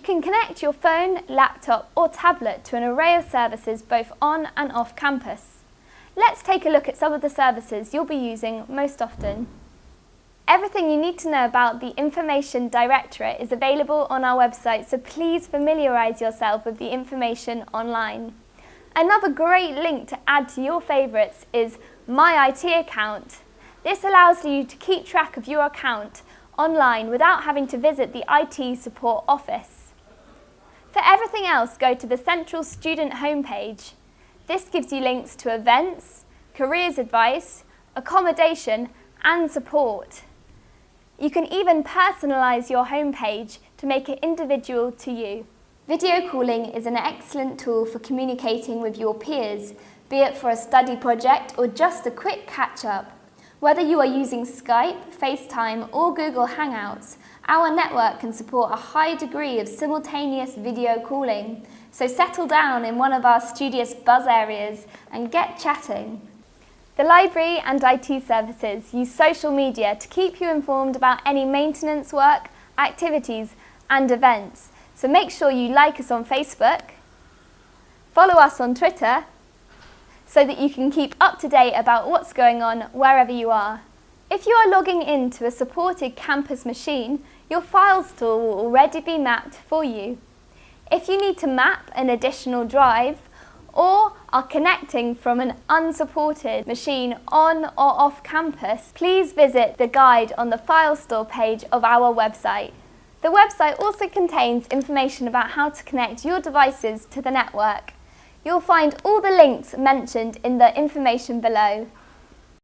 can connect your phone, laptop or tablet to an array of services both on and off campus. Let's take a look at some of the services you'll be using most often. Everything you need to know about the Information Directorate is available on our website, so please familiarise yourself with the information online. Another great link to add to your favourites is My IT Account. This allows you to keep track of your account online without having to visit the IT support office. For everything else, go to the Central Student homepage. This gives you links to events, careers advice, accommodation and support. You can even personalise your homepage to make it individual to you. Video calling is an excellent tool for communicating with your peers, be it for a study project or just a quick catch-up. Whether you are using Skype, FaceTime or Google Hangouts, our network can support a high degree of simultaneous video calling, so settle down in one of our studious buzz areas and get chatting. The library and IT services use social media to keep you informed about any maintenance work, activities and events. So make sure you like us on Facebook, follow us on Twitter, so that you can keep up to date about what's going on wherever you are. If you are logging into a supported campus machine, your file store will already be mapped for you. If you need to map an additional drive, or are connecting from an unsupported machine on or off campus, please visit the guide on the file store page of our website. The website also contains information about how to connect your devices to the network. You'll find all the links mentioned in the information below.